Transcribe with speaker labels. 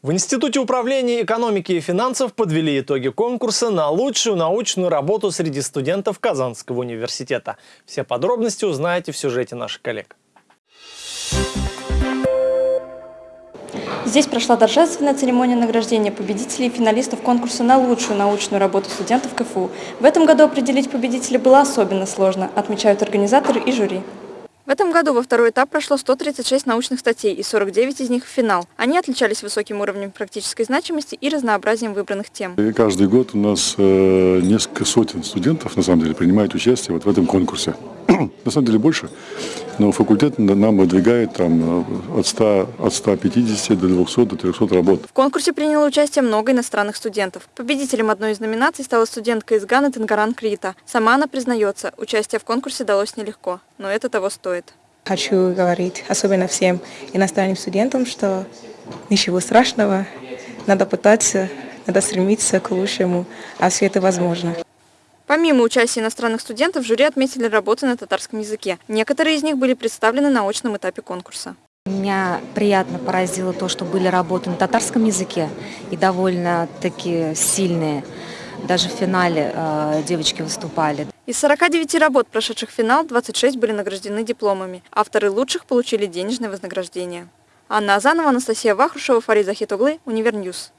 Speaker 1: В Институте управления экономики и финансов подвели итоги конкурса на лучшую научную работу среди студентов Казанского университета. Все подробности узнаете в сюжете наших коллег.
Speaker 2: Здесь прошла торжественная церемония награждения победителей и финалистов конкурса на лучшую научную работу студентов КФУ. В этом году определить победителя было особенно сложно, отмечают организаторы и жюри. В этом году во второй этап прошло 136 научных статей, и 49 из них в финал. Они отличались высоким уровнем практической значимости и разнообразием выбранных тем.
Speaker 3: И каждый год у нас э, несколько сотен студентов, на самом деле, принимают участие вот в этом конкурсе. на самом деле больше, но факультет нам выдвигает там, э, от, 100, от 150 до 200, до 300 работ.
Speaker 2: В конкурсе приняло участие много иностранных студентов. Победителем одной из номинаций стала студентка из Ганы Тенгаран Крита. Сама она признается, участие в конкурсе далось нелегко, но это того стоит.
Speaker 4: Хочу говорить особенно всем иностранным студентам, что ничего страшного, надо пытаться, надо стремиться к лучшему, а все это возможно.
Speaker 2: Помимо участия иностранных студентов, жюри отметили работы на татарском языке. Некоторые из них были представлены на очном этапе конкурса.
Speaker 5: Меня приятно поразило то, что были работы на татарском языке и довольно-таки сильные. Даже в финале э, девочки выступали.
Speaker 2: Из 49 работ, прошедших финал, 26 были награждены дипломами. Авторы лучших получили денежное вознаграждение. Анна Азанова, Анастасия Вахрушева, Фарид Захитоглы, Univer News.